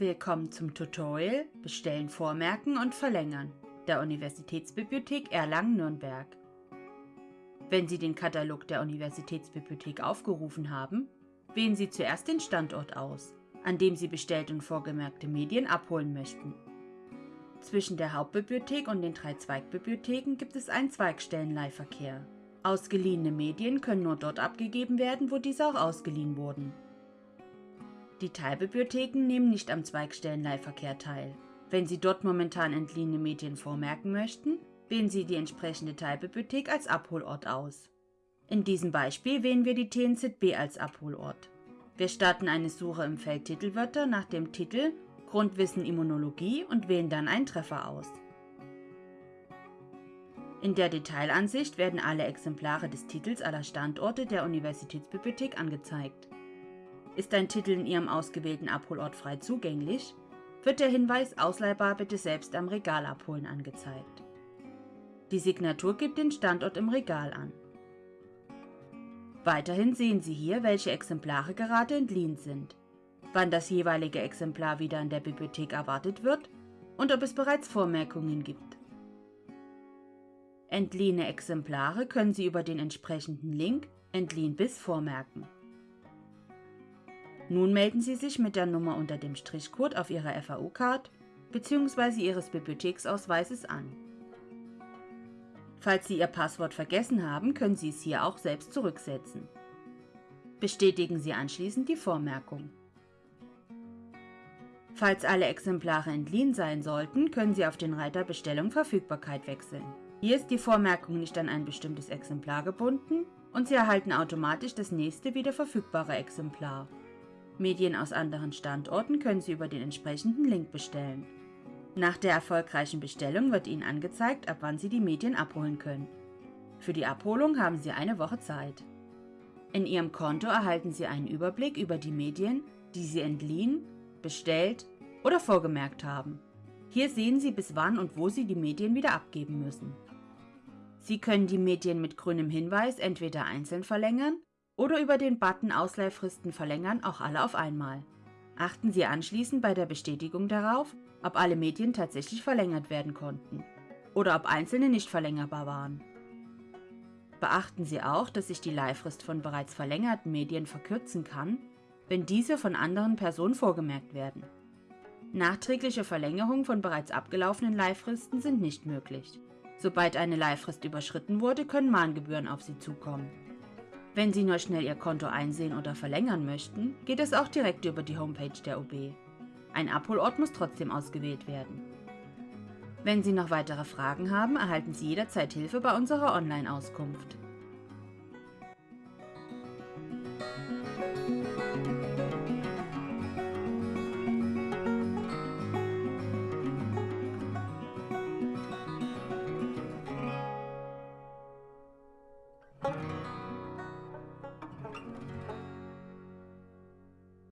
Willkommen zum Tutorial Bestellen, Vormerken und Verlängern der Universitätsbibliothek Erlangen-Nürnberg. Wenn Sie den Katalog der Universitätsbibliothek aufgerufen haben, wählen Sie zuerst den Standort aus, an dem Sie bestellt und vorgemerkte Medien abholen möchten. Zwischen der Hauptbibliothek und den drei Zweigbibliotheken gibt es einen Zweigstellenleihverkehr. Ausgeliehene Medien können nur dort abgegeben werden, wo diese auch ausgeliehen wurden. Die Teilbibliotheken nehmen nicht am Zweigstellenleihverkehr teil. Wenn Sie dort momentan entliehene Medien vormerken möchten, wählen Sie die entsprechende Teilbibliothek als Abholort aus. In diesem Beispiel wählen wir die TNZB als Abholort. Wir starten eine Suche im Feld Titelwörter nach dem Titel Grundwissen Immunologie und wählen dann einen Treffer aus. In der Detailansicht werden alle Exemplare des Titels aller Standorte der Universitätsbibliothek angezeigt. Ist ein Titel in Ihrem ausgewählten Abholort frei zugänglich, wird der Hinweis Ausleihbar bitte selbst am Regal abholen angezeigt. Die Signatur gibt den Standort im Regal an. Weiterhin sehen Sie hier, welche Exemplare gerade entliehen sind, wann das jeweilige Exemplar wieder in der Bibliothek erwartet wird und ob es bereits Vormerkungen gibt. Entliehene Exemplare können Sie über den entsprechenden Link Entliehen bis vormerken. Nun melden Sie sich mit der Nummer unter dem Strichcode auf Ihrer FAU-Card bzw. Ihres Bibliotheksausweises an. Falls Sie Ihr Passwort vergessen haben, können Sie es hier auch selbst zurücksetzen. Bestätigen Sie anschließend die Vormerkung. Falls alle Exemplare entliehen sein sollten, können Sie auf den Reiter Bestellung Verfügbarkeit wechseln. Hier ist die Vormerkung nicht an ein bestimmtes Exemplar gebunden und Sie erhalten automatisch das nächste wieder verfügbare Exemplar. Medien aus anderen Standorten können Sie über den entsprechenden Link bestellen. Nach der erfolgreichen Bestellung wird Ihnen angezeigt, ab wann Sie die Medien abholen können. Für die Abholung haben Sie eine Woche Zeit. In Ihrem Konto erhalten Sie einen Überblick über die Medien, die Sie entliehen, bestellt oder vorgemerkt haben. Hier sehen Sie, bis wann und wo Sie die Medien wieder abgeben müssen. Sie können die Medien mit grünem Hinweis entweder einzeln verlängern oder über den Button Ausleihfristen verlängern auch alle auf einmal. Achten Sie anschließend bei der Bestätigung darauf, ob alle Medien tatsächlich verlängert werden konnten oder ob einzelne nicht verlängerbar waren. Beachten Sie auch, dass sich die Leihfrist von bereits verlängerten Medien verkürzen kann, wenn diese von anderen Personen vorgemerkt werden. Nachträgliche Verlängerungen von bereits abgelaufenen Leihfristen sind nicht möglich. Sobald eine Leihfrist überschritten wurde, können Mahngebühren auf Sie zukommen. Wenn Sie nur schnell Ihr Konto einsehen oder verlängern möchten, geht es auch direkt über die Homepage der OB. Ein Abholort muss trotzdem ausgewählt werden. Wenn Sie noch weitere Fragen haben, erhalten Sie jederzeit Hilfe bei unserer Online-Auskunft.